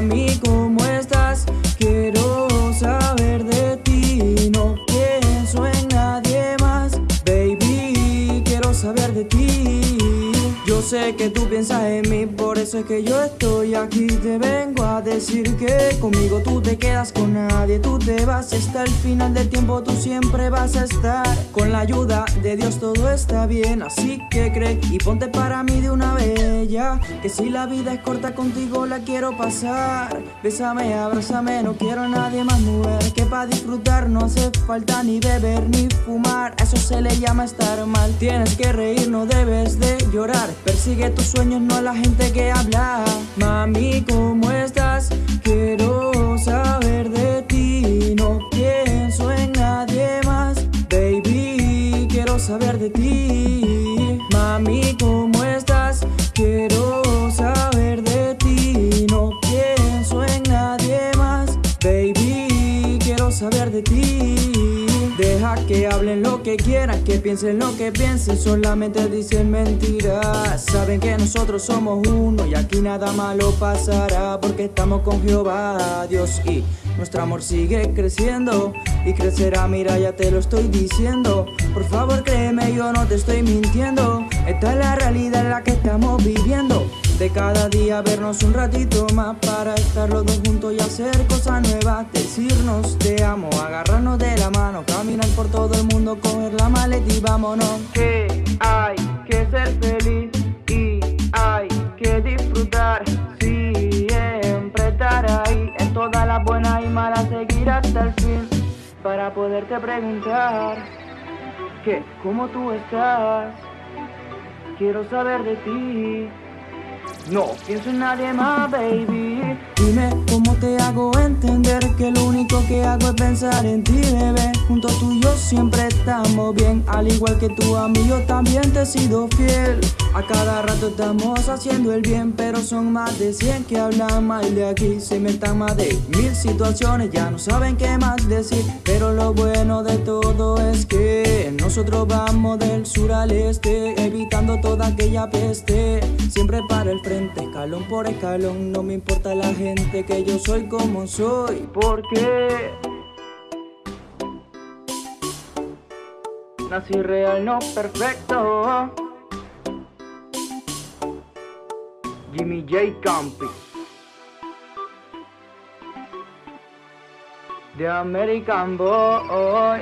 Mami, ¿cómo estás? Quiero saber de ti. No pienso en nadie más. Baby, quiero saber de ti. Yo sé que tú piensas en mí, por eso es que yo estoy aquí. Te vengo a decir que conmigo tú te quedas con nadie. Tú te vas hasta el final del tiempo, tú siempre vas a estar. Con la ayuda de Dios todo está bien, así que cree y ponte para mí de una Que si la vida es corta contigo la quiero pasar. Bésame, abrázame, no quiero a nadie más mujer. Que para disfrutar no hace falta ni beber ni fumar. eso se le llama estar mal. Tienes que reír, no debes de llorar. Persigue tus sueños, no a la gente que habla. Mami, ¿cómo estás? Quiero saber de ti. No pienso en nadie más. Baby, quiero saber de ti. Mami, ¿cómo saber de ti. Deja que hablen lo que quieran, que piensen lo que piensen, solamente dicen mentiras. Saben que nosotros somos uno y aquí nada malo pasará porque estamos con Jehová, Dios y nuestro amor sigue creciendo y crecerá, mira ya te lo estoy diciendo. Por favor créeme, yo no te estoy mintiendo. Esta es la realidad en la que estamos viviendo. De cada día vernos un ratito más para estar los dos juntos y hacer cosas nuevas Decirnos te amo, agarrarnos de la mano Caminar por todo el mundo, coger la maleta y vámonos. Que hay que ser feliz y hay que disfrutar Siempre estar ahí en todas las buenas y malas Seguir hasta el fin para poderte preguntar Que cómo tú estás Quiero saber de ti no. Pienso en nadie más, baby. Dime cómo te hago entender que lo único que hago es pensar en ti, bebé. Junto a tú y yo siempre estamos bien. Al igual que tú a mí yo también te he sido fiel. A cada rato estamos haciendo el bien Pero son más de 100 que hablan mal de aquí. Se inventan más de mil situaciones Ya no saben qué más decir. Pero lo bueno de todo es que Nosotros vamos del sur al este. Evitando toda aquella peste. Siempre para el frente, escalón por escalón. No me importa la gente que yo soy como soy. Porque Nací real, no perfecto. Jimmy J. Campi The American Boy